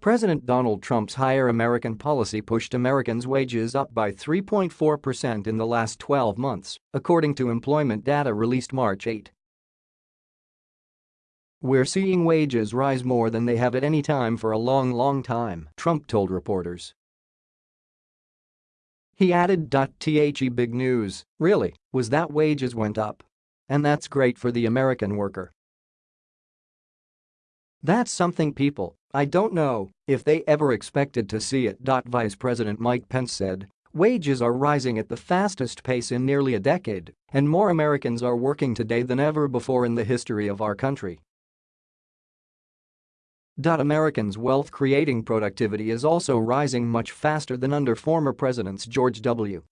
President Donald Trump's hire American policy pushed Americans' wages up by 3.4% in the last 12 months, according to employment data released March 8. We're seeing wages rise more than they have at any time for a long, long time, Trump told reporters. He added. The big news, really, was that wages went up. And that's great for the American worker. That's something people, I don't know, if they ever expected to see it. Vice President Mike Pence said, wages are rising at the fastest pace in nearly a decade, and more Americans are working today than ever before in the history of our country. Americans' wealth-creating productivity is also rising much faster than under former presidents George W.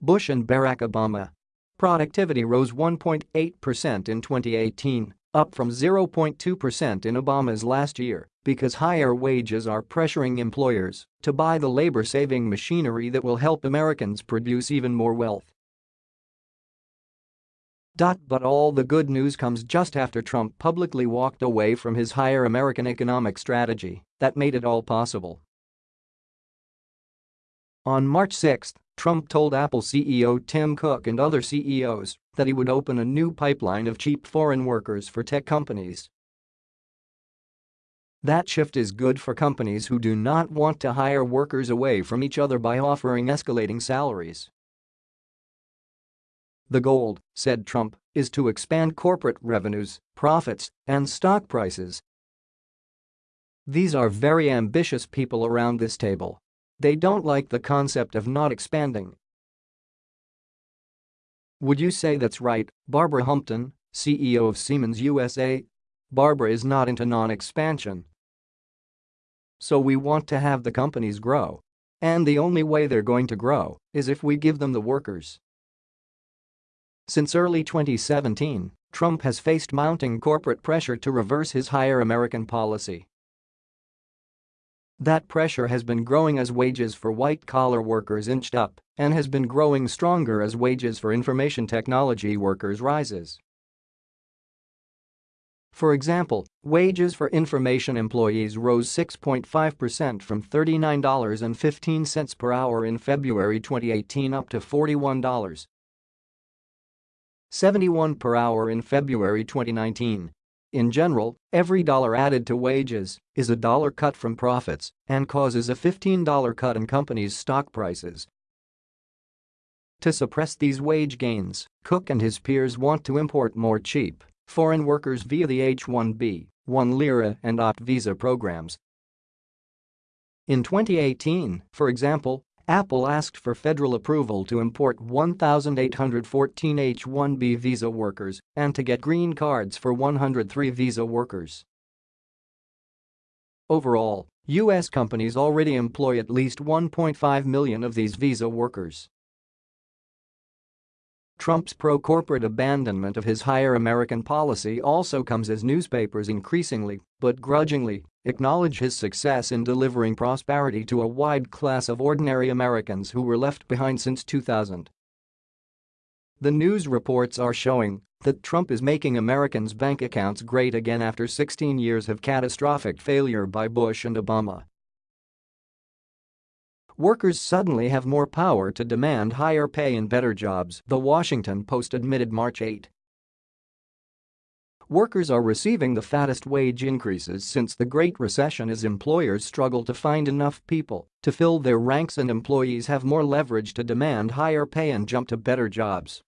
Bush and Barack Obama. Productivity rose 1.8% in 2018, up from 0.2% in Obama's last year, because higher wages are pressuring employers to buy the labor-saving machinery that will help Americans produce even more wealth. But all the good news comes just after Trump publicly walked away from his hire American economic strategy that made it all possible. On March 6, Trump told Apple CEO Tim Cook and other CEOs that he would open a new pipeline of cheap foreign workers for tech companies. That shift is good for companies who do not want to hire workers away from each other by offering escalating salaries. The goal, said Trump, is to expand corporate revenues, profits, and stock prices. These are very ambitious people around this table. They don't like the concept of not expanding. Would you say that's right, Barbara Humpton, CEO of Siemens USA? Barbara is not into non-expansion. So we want to have the companies grow. And the only way they're going to grow is if we give them the workers. Since early 2017, Trump has faced mounting corporate pressure to reverse his hire American policy. That pressure has been growing as wages for white-collar workers inched up and has been growing stronger as wages for information technology workers rises. For example, wages for information employees rose 6.5% from $39.15 per hour in February 2018 up to $41 71 per hour in February 2019. In general, every dollar added to wages is a dollar cut from profits and causes a $15 cut in companies' stock prices. To suppress these wage gains, Cook and his peers want to import more cheap foreign workers via the H-1B, 1 lira and OPT visa programs. In 2018, for example, Apple asked for federal approval to import 1,814 H-1B visa workers and to get green cards for 103 visa workers. Overall, U.S. companies already employ at least 1.5 million of these visa workers. Trump's pro-corporate abandonment of his hire American policy also comes as newspapers increasingly, but grudgingly, acknowledge his success in delivering prosperity to a wide class of ordinary Americans who were left behind since 2000. The news reports are showing that Trump is making Americans' bank accounts great again after 16 years of catastrophic failure by Bush and Obama. Workers suddenly have more power to demand higher pay and better jobs, The Washington Post admitted March 8. Workers are receiving the fattest wage increases since the Great Recession as employers struggle to find enough people to fill their ranks and employees have more leverage to demand higher pay and jump to better jobs.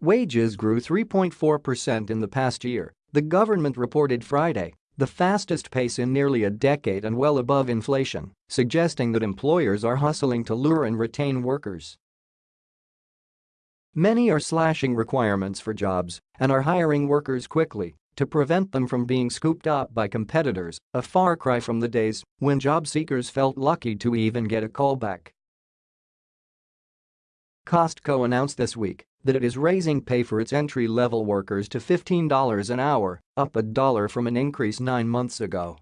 Wages grew 3.4% in the past year, the government reported Friday, the fastest pace in nearly a decade and well above inflation, suggesting that employers are hustling to lure and retain workers. Many are slashing requirements for jobs and are hiring workers quickly to prevent them from being scooped up by competitors, a far cry from the days when job seekers felt lucky to even get a callback. Costco announced this week that it is raising pay for its entry-level workers to $15 an hour, up a dollar from an increase nine months ago.